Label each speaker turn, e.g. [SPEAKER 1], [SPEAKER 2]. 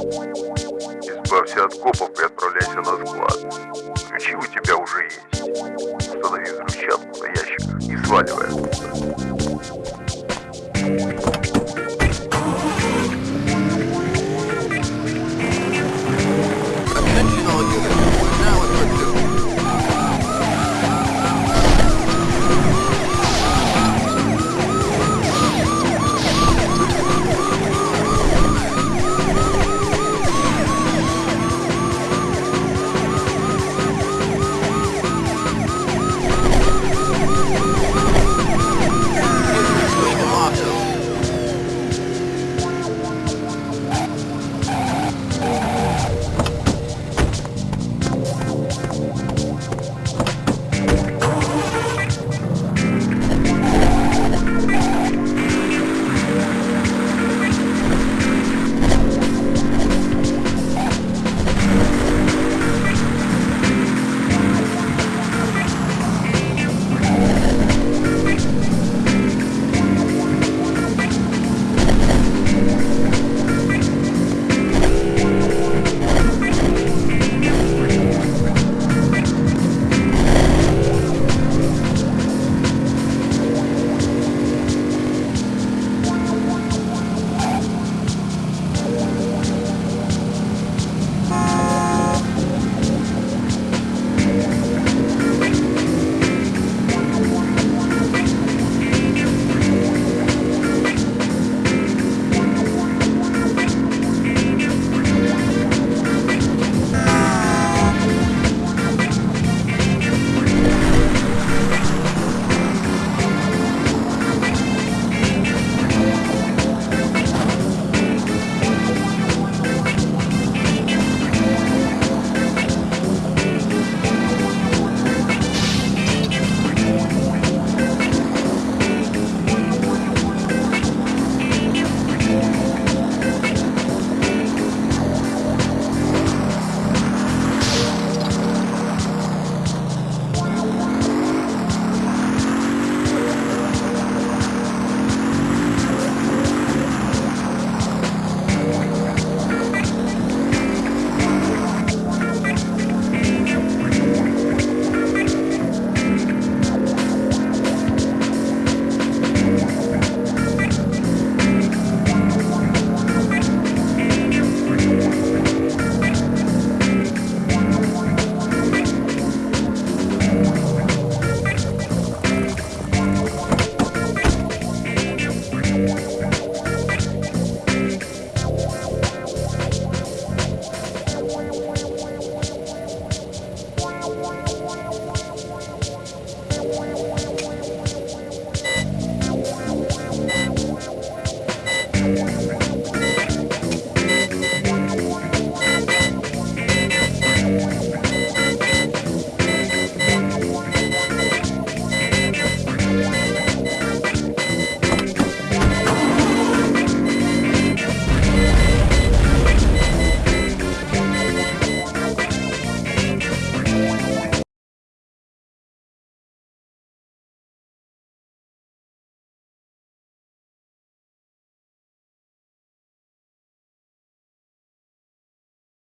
[SPEAKER 1] Избавься от копов и отправляйся на склад. Ключи у тебя уже есть. Установи взрывчатку на ящиках и сваливай оттуда.